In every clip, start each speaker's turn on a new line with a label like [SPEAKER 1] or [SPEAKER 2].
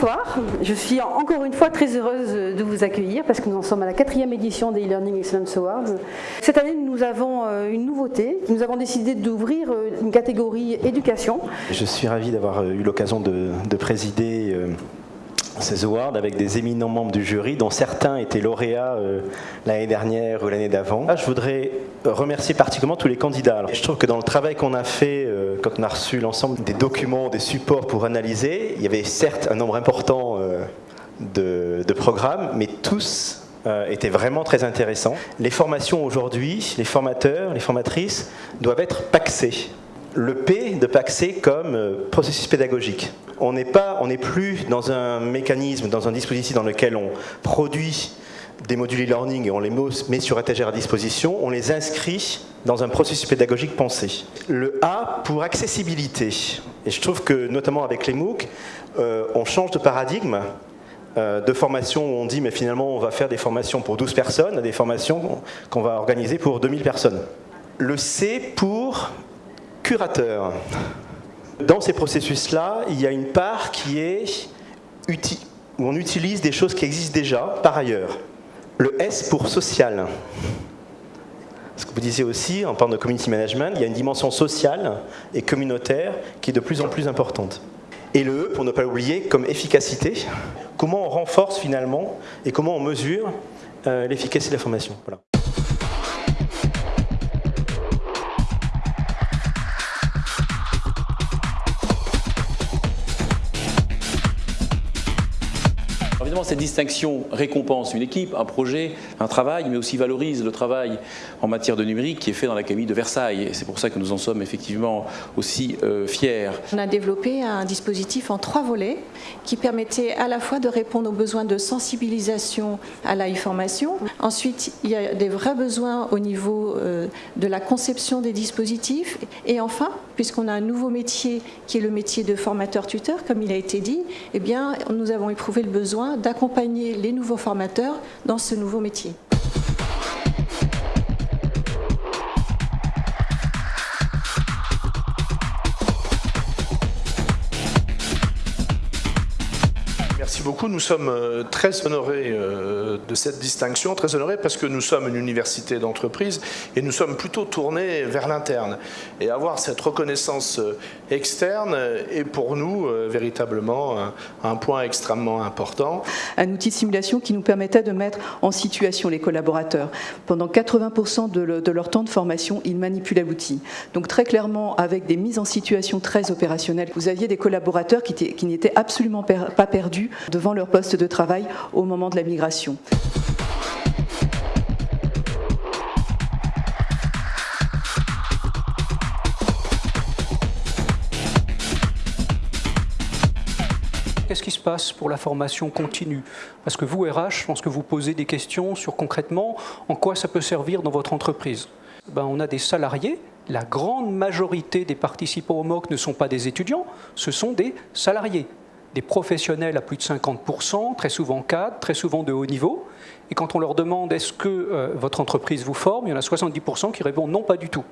[SPEAKER 1] Bonsoir, je suis encore une fois très heureuse de vous accueillir parce que nous en sommes à la quatrième édition des e-learning Excellence Awards. Cette année, nous avons euh, une nouveauté. Nous avons décidé d'ouvrir euh, une catégorie éducation.
[SPEAKER 2] Je suis ravi d'avoir euh, eu l'occasion de, de, présider ces awards avec des éminents membres du jury, dont certains étaient lauréats euh, l'année dernière ou l'année d'avant. Je voudrais remercier particulièrement tous les candidats. Je trouve que dans le travail qu'on a fait, euh, quand on a reçu l'ensemble des documents, des supports pour analyser, il y avait certes un nombre important euh, de, de, programmes, mais tous étaient vraiment très intéressants. Les formations aujourd'hui, les formateurs, les formatrices doivent être paxés le P de Paxé comme processus pédagogique on n'est pas, on n'est plus dans un mécanisme, dans un dispositif dans lequel on produit des modules e-learning et on les met sur étagère à disposition, on les inscrit dans un processus pédagogique pensé. Le A pour accessibilité. Et je trouve que notamment avec les MOOC, euh, on change de paradigme euh, de formation où on dit mais finalement on va faire des formations pour 12 personnes à des formations qu'on va organiser pour 2000 personnes. Le C pour curateur. Dans ces processus-là, il y a une part qui est où on utilise des choses qui existent déjà par ailleurs. Le S pour social. Ce que vous disiez aussi, en parlant de community management, il y a une dimension sociale et communautaire qui est de plus en plus importante. Et le E, pour ne pas l'oublier, comme efficacité, comment on renforce finalement et comment on mesure euh, l'efficacité de la formation. Voilà.
[SPEAKER 3] Cette distinction récompense une équipe, un projet, un travail, mais aussi valorise le travail en matière de numérique qui est fait dans l'Académie de Versailles. C'est pour ça que nous en sommes effectivement aussi euh, fiers.
[SPEAKER 4] On a développé un dispositif en trois volets qui permettait à la fois de répondre aux besoins de sensibilisation à la formation. Ensuite, il y a des vrais besoins au niveau euh, de la conception des dispositifs. Et enfin, puisqu'on a un nouveau métier qui est le métier de formateur-tuteur, comme il a été dit, eh bien, nous avons éprouvé le besoin d'accompagner les nouveaux formateurs dans ce nouveau métier.
[SPEAKER 5] Beaucoup. Nous sommes euh, très honorés euh, de cette distinction, très honorés parce que nous sommes une université d'entreprise et nous sommes plutôt tournés vers l'interne. Et avoir cette reconnaissance euh, externe est pour nous véritablement un point extrêmement important.
[SPEAKER 6] Un outil de simulation qui nous permettait de mettre en situation les collaborateurs. Pendant 80% de leur temps de formation, ils manipulaient l'outil. Donc très clairement, avec des mises en situation très opérationnelles, vous aviez des collaborateurs qui n'étaient absolument pas perdus devant leur poste de travail au moment de la migration.
[SPEAKER 7] Qu'est-ce qui se passe pour la formation continue? Parce que vous, RH, je pense que vous posez des questions sur concrètement en quoi ça peut servir dans votre entreprise. Ben, on a des salariés, la grande majorité des participants au MOOC ne sont pas des étudiants, ce sont des salariés des professionnels à plus de 50%, très souvent cadres, très souvent de haut niveau. Et quand on leur demande est-ce que euh, votre entreprise vous forme, il y en a 70% qui répondent non, pas du tout.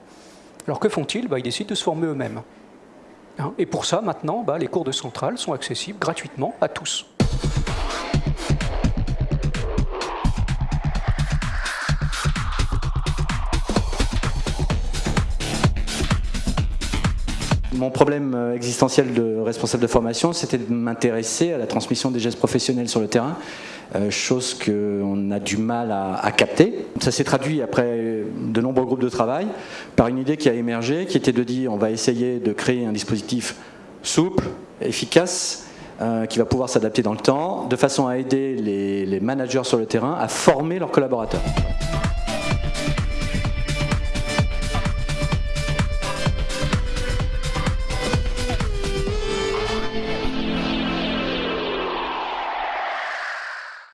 [SPEAKER 7] Alors que font-ils? Bah, Ils décident de se former eux-mêmes. Hein? Et pour ça, maintenant, bah, les cours de centrale sont accessibles gratuitement à tous.
[SPEAKER 8] Mon problème euh, existentiel de responsable de formation, c'était de m'intéresser à la transmission des gestes professionnels sur le terrain, euh, chose qu'on a du mal à, capter. Ça s'est traduit après de nombreux groupes de travail par une idée qui a émergé, qui était de dire on va essayer de créer un dispositif souple, efficace, euh, qui va pouvoir s'adapter dans le temps, de façon à aider les managers sur le terrain à former leurs collaborateurs.